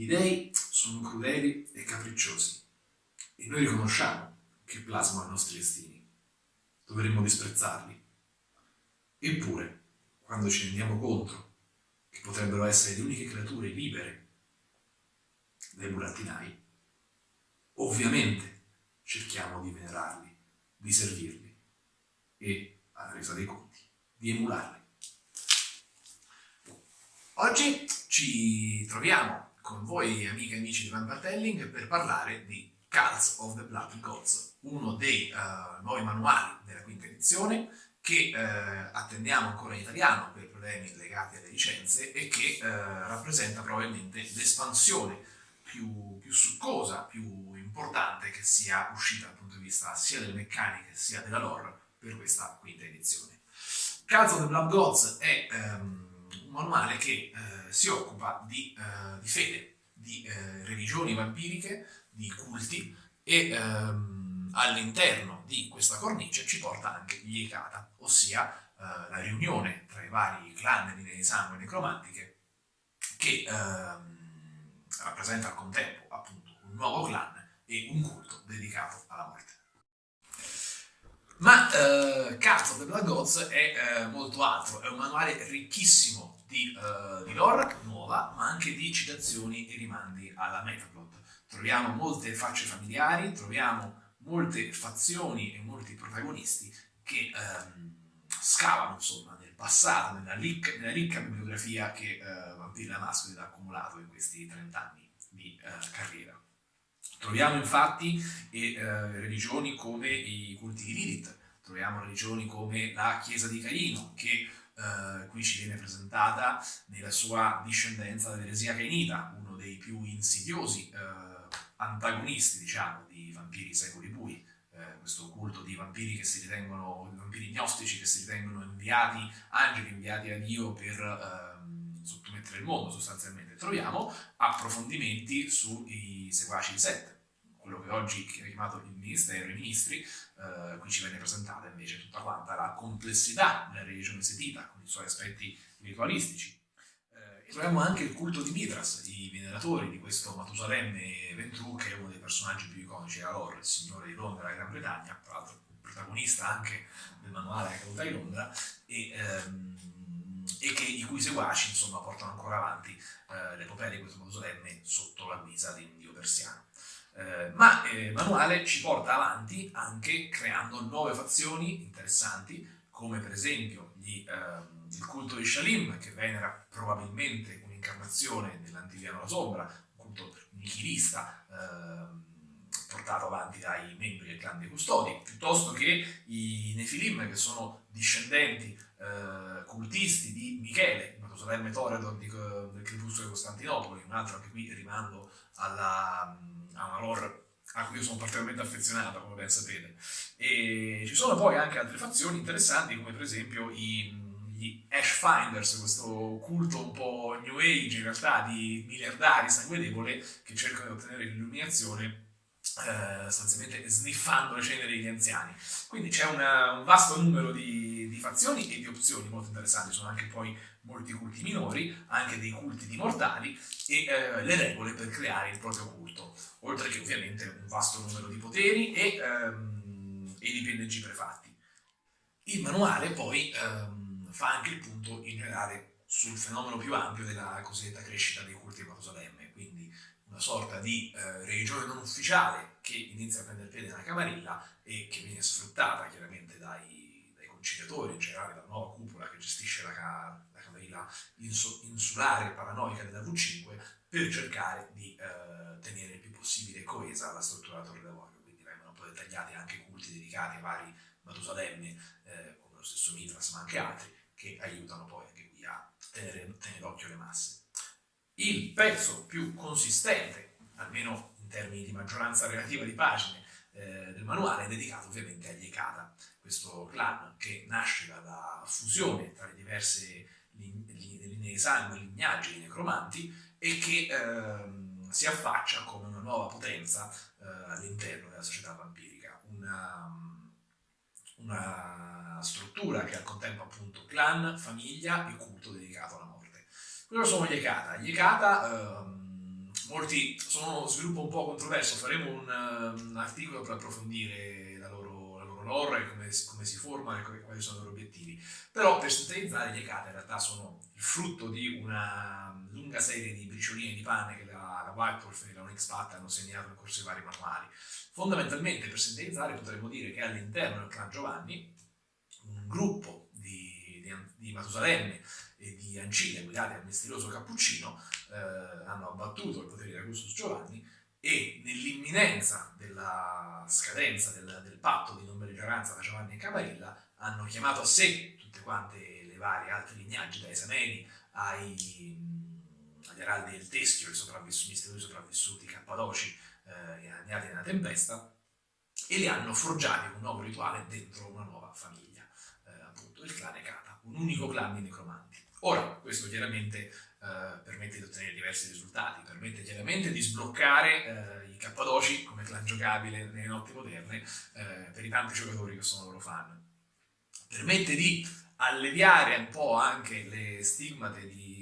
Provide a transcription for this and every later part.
Gli dei sono crudeli e capricciosi e noi riconosciamo che plasmano i nostri destini. Dovremmo disprezzarli. Eppure, quando ci rendiamo conto che potrebbero essere le uniche creature libere dai burattinai, ovviamente cerchiamo di venerarli, di servirli e, alla resa dei conti, di emularli. Oggi ci troviamo con voi, amiche e amici di Vampire per parlare di Cults of the Blood Gods, uno dei uh, nuovi manuali della quinta edizione che uh, attendiamo ancora in italiano per problemi legati alle licenze e che uh, rappresenta probabilmente l'espansione più, più succosa, più importante che sia uscita dal punto di vista sia delle meccaniche sia della lore per questa quinta edizione. Cults of the Blood Gods è um, manuale che eh, si occupa di, eh, di fede, di eh, religioni vampiriche, di culti e ehm, all'interno di questa cornice ci porta anche gli Ekata, ossia eh, la riunione tra i vari clan di sangue necromantiche che ehm, rappresenta al contempo appunto un nuovo clan e un culto dedicato alla morte. Ma uh, Cult of the Blood Gods è uh, molto altro, è un manuale ricchissimo di, uh, di lore nuova, ma anche di citazioni e rimandi alla metaplot. Troviamo molte facce familiari, troviamo molte fazioni e molti protagonisti che um, scavano insomma nel passato, nella ricca, nella ricca bibliografia che uh, Vampiri Mascoli ha accumulato in questi 30 anni di uh, carriera. Troviamo infatti e, religioni come i culti di Lilith, troviamo religioni come la Chiesa di Caino, che Uh, qui ci viene presentata nella sua discendenza dell'eresia cainita, uno dei più insidiosi uh, antagonisti, diciamo, di vampiri secoli bui, uh, questo culto di vampiri che si ritengono, vampiri gnostici che si ritengono inviati, angeli inviati a Dio per ehm, sottomettere il mondo sostanzialmente. Troviamo approfondimenti sui seguaci di Sette, quello che oggi è chiamato il Ministero, i ministri, eh, qui ci viene presentata invece tutta quanta la complessità della religione setita, con i suoi aspetti ritualistici. Eh, e troviamo anche il culto di Mitras, i veneratori di questo Matusalemme Ventru, che è uno dei personaggi più iconici della lore, il signore di Londra e Gran Bretagna, tra l'altro protagonista anche del manuale caduta di Londra, e, ehm, e che, i cui seguaci insomma, portano ancora avanti eh, l'epopea di questo Matusalemme sotto la guisa di un dio persiano. Eh, ma eh, manuale ci porta avanti anche creando nuove fazioni interessanti, come per esempio gli, eh, il culto di Shalim, che venera probabilmente un'incarnazione dell'Antiviano alla Sombra, un culto nichilista ehm, portato avanti dai membri del clan dei custodi, piuttosto che i Nefilim, che sono discendenti eh, cultisti di Michele, il Matusalemme Toredor del Crepuscolo di Costantinopoli, un altro anche qui rimando alla ha una lore a cui io sono particolarmente affezionato, come ben sapete. E ci sono poi anche altre fazioni interessanti, come per esempio i, gli Ash Finders, questo culto un po' New Age in realtà di miliardari sangue debole che cercano di ottenere l'illuminazione eh, sostanzialmente sniffando le ceneri degli anziani. Quindi c'è un vasto numero di, di, fazioni e di opzioni molto interessanti, sono anche poi molti culti minori, anche dei culti di mortali e eh, le regole per creare il proprio culto, oltre che ovviamente un vasto numero di poteri e, ehm, e di PNG prefatti. Il manuale poi ehm, fa anche il punto in generale sul fenomeno più ampio della cosiddetta crescita dei culti di Matusalemme, quindi una sorta di eh, religione non ufficiale che inizia a prendere piede nella Camarilla e che viene sfruttata chiaramente dai, dai conciliatori, in generale dalla nuova cupola che gestisce la, la Camarilla insulare paranoica della V5 per cercare di eh, tenere il più possibile coesa la struttura della Torre d'Avorio, quindi vengono poi dettagliati anche culti dedicati ai vari Matusalemme, eh, come lo stesso Mitras, ma anche altri, che aiutano poi anche qui a tenere, tenere d'occhio le masse. Il pezzo più consistente, almeno in termini di maggioranza relativa di pagine, eh, del manuale è dedicato ovviamente agli Ekata, questo clan che nasce dalla fusione tra le diverse linee di sangue, lignaggi di necromanti e che ehm, si affaccia come una nuova potenza eh, all'interno della società vampirica, una, una struttura che al contempo appunto clan, famiglia e culto dedicato alla morte. Cosa sono gli Ekata? Gli Ekata ehm, molti sono uno sviluppo un po' controverso, faremo un, un articolo per approfondire la loro, la loro lore, come, come si forma e quali sono i loro obiettivi. Però per sintetizzare gli Ekata in realtà sono il frutto di una lunga serie di bricioline di pane che la, la White Wolf e la Onyx Path hanno segnato in corso i vari manuali. Fondamentalmente, per sintetizzare, potremmo dire che all'interno del clan Giovanni un gruppo di, di, di Matusalemme e di Ancille guidati dal misterioso Cappuccino eh, hanno abbattuto il potere di Augustus Giovanni e nell'imminenza della scadenza del, del, patto di non belligeranza tra Giovanni e Camarilla hanno chiamato a sé tutte quante le varie altre lignaggi, dai Sameni ai, agli araldi del Teschio, i sopravvissuti, misteriosi sopravvissuti Cappadoci eh, agnati nella tempesta, e li hanno forgiati un nuovo rituale dentro una nuova famiglia, eh, appunto il clan Ekata, un unico clan di necromanti. Ora, questo chiaramente eh, permette di ottenere diversi risultati, permette chiaramente di sbloccare eh, i Cappadoci come clan giocabile nelle notti moderne eh, per i tanti giocatori che sono loro fan. Permette di alleviare un po' anche le stigmate di,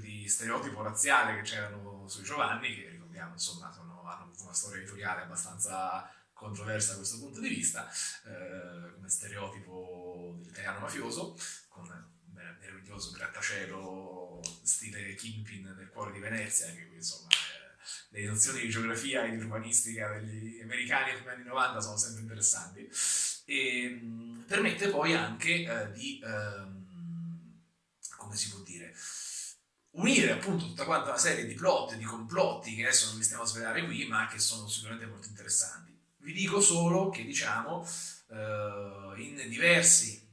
di stereotipo razziale che c'erano sui Giovanni, che ricordiamo insomma sono, hanno una storia editoriale abbastanza controversa da questo punto di vista, eh, come stereotipo dell'italiano mafioso, con meraviglioso grattacielo stile Kingpin nel cuore di Venezia, qui insomma eh, le nozioni di geografia e di urbanistica degli americani negli anni 90 sono sempre interessanti. E mh, mm, permette poi anche eh, di, ehm, come si può dire, unire appunto tutta quanta una serie di plot, di complotti che adesso non vi stiamo a svelare qui, ma che sono sicuramente molto interessanti. Vi dico solo che diciamo eh, in diversi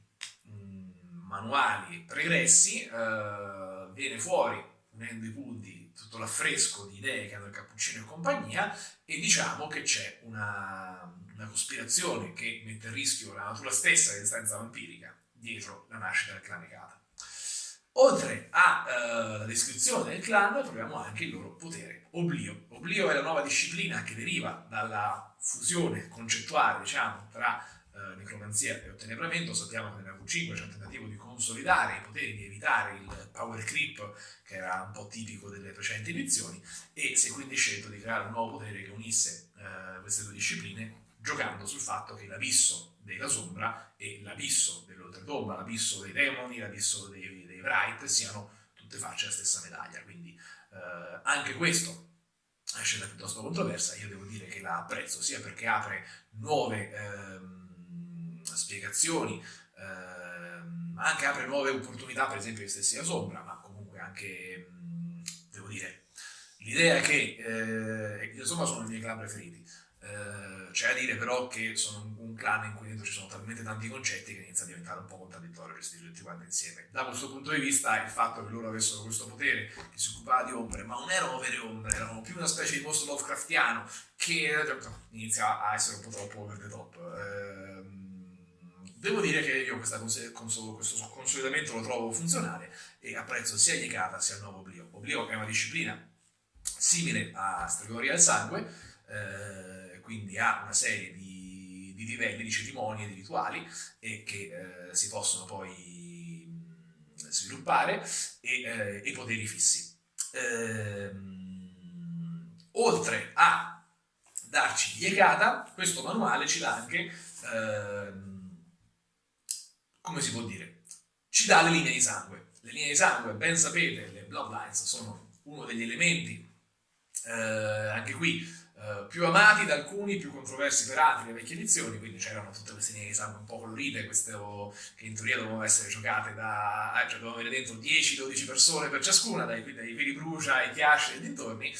manuali pregressi, eh, viene fuori, unendo i punti, tutto l'affresco di idee che hanno il Cappuccino e compagnia, e diciamo che c'è una, una, cospirazione che mette a rischio la natura stessa dell'esistenza vampirica dietro la nascita del clan Ekata. Oltre alla eh, descrizione del clan troviamo anche il loro potere, Oblio. Oblio è la nuova disciplina che deriva dalla fusione concettuale, diciamo, tra eh, necromanzia e ottenebramento, sappiamo che nella Q5 c'è un tentativo di consolidare i poteri, di evitare il power creep che era un po' tipico delle precedenti edizioni e si è quindi scelto di creare un nuovo potere che unisse eh, queste due discipline giocando sul fatto che l'abisso della sombra e l'abisso dell'oltretomba, l'abisso dei demoni, l'abisso dei, dei Wright siano tutte facce della stessa medaglia, quindi eh, anche questo è una scelta piuttosto controversa, io devo dire che la apprezzo sia perché apre nuove ehm, spiegazioni, ehm, anche apre nuove opportunità, per esempio, di stessi a Sombra, ma comunque anche, devo dire, l'idea che, eh, insomma, sono i miei clan preferiti. Eh, c'è da dire però che sono un clan in cui dentro ci sono talmente tanti concetti che inizia a diventare un po' contraddittorio gestirli tutti quanti insieme. Da questo punto di vista il fatto che loro avessero questo potere che si occupava di ombre, ma non erano vere ombre, erano più una specie di mostro Lovecraftiano che inizia a essere un po' troppo over the top. Eh, Devo dire che io cons- cons- questo consolidamento lo trovo funzionale e apprezzo sia Yekata sia il nuovo Oblio. Oblio è una disciplina simile a Stregoria del Sangue, eh, quindi ha una serie di, di, livelli, di cerimonie, di rituali e che eh, si possono poi sviluppare e, eh, e poteri fissi. Ehm, oltre a darci Yekata, questo manuale ci dà anche ehm, come si può dire, ci dà le linee di sangue. Le linee di sangue, ben sapete, le bloodlines sono uno degli elementi, eh, anche qui, eh, più amati da alcuni, più controversi per altri, le vecchie edizioni, quindi c'erano tutte queste linee di sangue un po' colorite, queste che in teoria dovevano essere giocate da, eh, cioè dovevano avere dentro 10-12 persone per ciascuna, dai, dai Viri Brucia ai Chiasci e dintorni,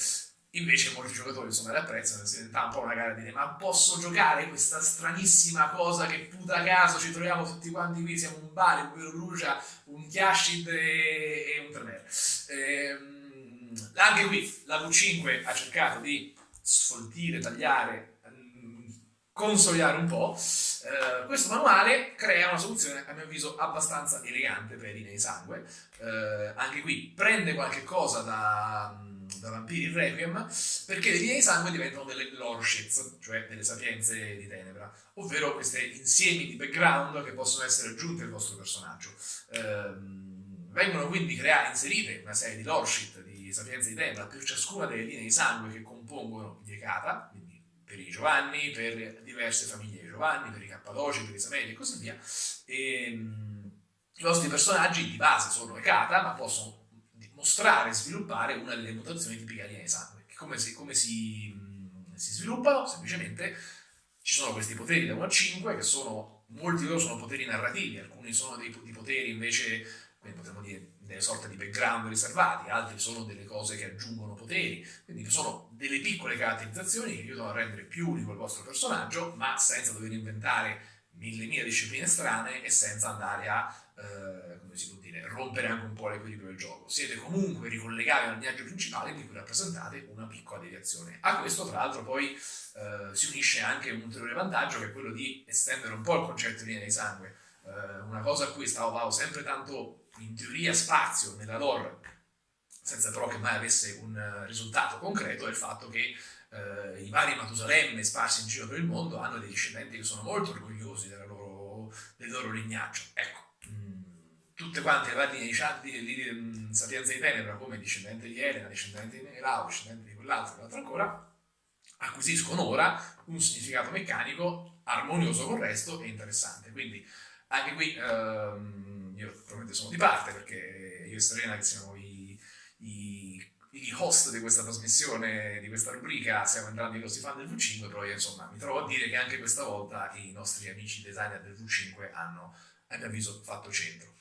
Invece molti giocatori insomma le apprezzano, si diventa un po' una gara di dire ma posso giocare questa stranissima cosa che puta caso ci troviamo tutti quanti qui, siamo un bar, un vero Lucia, un Chiashid e, e un Tremere. Ehm, anche qui la V5 ha cercato di sfoltire, tagliare, mm, consolidare un po'. Eh, questo manuale crea una soluzione a mio avviso abbastanza elegante per i nei sangue. Eh, anche qui prende qualche cosa da da Vampiri Requiem, perché le linee di sangue diventano delle loreshits, cioè delle sapienze di tenebra, ovvero questi insiemi di background che possono essere aggiunti al vostro personaggio. Ehm, vengono quindi create, inserite una serie di loreshit, di, Sapienza di Tenebra per ciascuna delle linee di sangue che compongono gli Ekata, quindi per i Giovanni, per diverse famiglie di Giovanni, per i Cappadoci, per i Isabelli e così via. E, ehm, I vostri personaggi di base sono Ekata, ma possono mostrare e sviluppare una delle mutazioni tipiche di sangue. Come si, come si, si sviluppano? Semplicemente ci sono questi poteri da 1 a 5 che sono, molti di loro sono poteri narrativi, alcuni sono dei, poteri invece, quindi potremmo dire delle sorte di background riservati, altri sono delle cose che aggiungono poteri, quindi sono delle piccole caratterizzazioni che aiutano a rendere più unico il vostro personaggio, ma senza dover inventare mille mila discipline strane e senza andare a, eh, come si può dire, rompere anche un po' l'equilibrio del gioco. Siete comunque ricollegati al viaggio principale di cui rappresentate una piccola deviazione. A questo, tra l'altro, poi eh, si unisce anche un ulteriore vantaggio che è quello di estendere un po' il concetto di linea di sangue. Eh, una cosa a cui stavo sempre tanto in teoria spazio nella lore, senza però che mai avesse un risultato concreto, è il fatto che eh, i vari Matusalemme sparsi in giro per il mondo hanno dei discendenti che sono molto orgogliosi loro, del loro lignaggio. Ecco, mm, tutte quante le varie di, di, di, mm, Sapienza di Tenebra, come discendente di Elena, discendente di Menelao, discendente di quell'altro, quell'altro ancora, acquisiscono ora un significato meccanico armonioso con il resto e interessante. Quindi anche qui ehm, io probabilmente sono di parte perché io e Serena che siamo i, i, i, host di questa trasmissione, di questa rubrica, siamo entrambi grossi fan del V5, però io insomma mi trovo a dire che anche questa volta i nostri amici designer del V5 hanno, a mio avviso, fatto centro.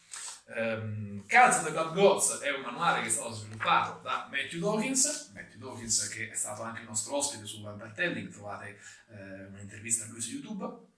Um, Cards of the Blood Gods è un manuale che è stato sviluppato da Matthew Dawkins, Matthew Dawkins che è stato anche il nostro ospite su Vampire Telling, trovate eh, un'intervista a lui su YouTube.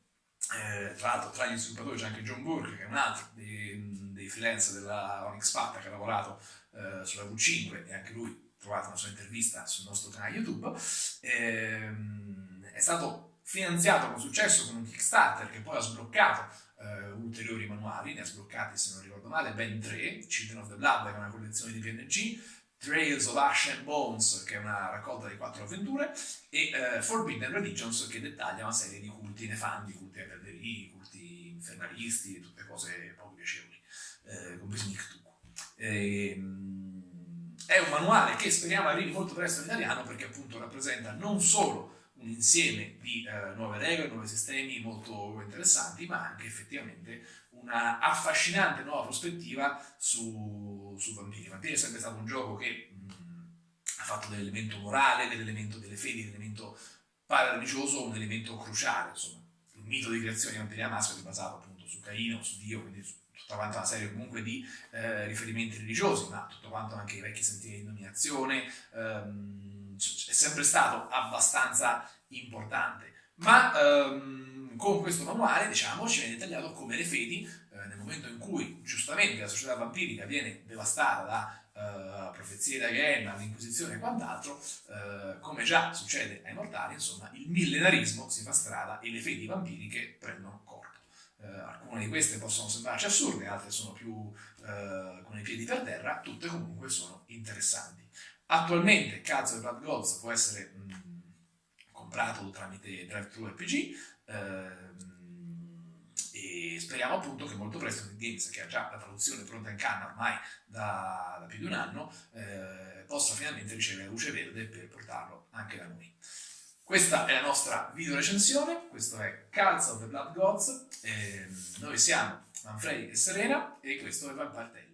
Eh, tra l'altro tra gli sviluppatori c'è anche John Burke che è un altro dei, dei freelance della Onyx Patta che ha lavorato eh, sulla V5 e anche lui trovate una sua intervista sul nostro canale YouTube. Ehm, è stato finanziato con successo con un Kickstarter che poi ha sbloccato uh, ulteriori manuali, ne ha sbloccati se non ricordo male, ben tre, Children of the Blood che è una collezione di PNG, Trails of Ash and Bones che è una raccolta di quattro avventure e uh, Forbidden Religions che dettaglia una serie di culti nefanti, culti ai perderii, culti infernalisti, tutte cose poco piacevoli, uh, compresi Nictu. Ehm, è un manuale che speriamo arrivi molto presto in italiano perché appunto rappresenta non solo un insieme di eh, nuove regole, nuovi sistemi molto interessanti, ma anche effettivamente una affascinante nuova prospettiva su, su Vampiri. Vampiri è sempre stato un gioco che mh, ha fatto dell'elemento morale, dell'elemento delle fedi, dell'elemento parareligioso un elemento cruciale. Insomma, il mito di creazione di Vampiri Maschera è basato appunto su Caino, su Dio, quindi su tutta quanta una serie comunque di eh, riferimenti religiosi, ma tutto quanto anche i vecchi sentieri di dominazione. Ehm, è sempre stato abbastanza importante. Ma ehm, con questo manuale, diciamo, ci viene dettagliato come le fedi, eh, nel momento in cui giustamente la società vampirica viene devastata da Uh, profezie da Genna, l'Inquisizione e quant'altro, uh, come già succede ai mortali, insomma, il millenarismo si fa strada e le fedi vampiriche prendono corpo. Uh, alcune di queste possono sembrarci assurde, altre sono più con i piedi per terra, tutte comunque sono interessanti. Attualmente Cazzo e Blood Gods può essere mh, mm, comprato tramite DriveThru RPG ehm, e speriamo appunto che molto presto Net Games, che ha già la traduzione pronta in canna ormai da, da più di un anno, eh, possa finalmente ricevere la luce verde per portarlo anche da noi. Questa è la nostra video recensione, questo è Calza of the Blood Gods, ehm, noi siamo Manfredi e Serena e questo è Vampire Tale.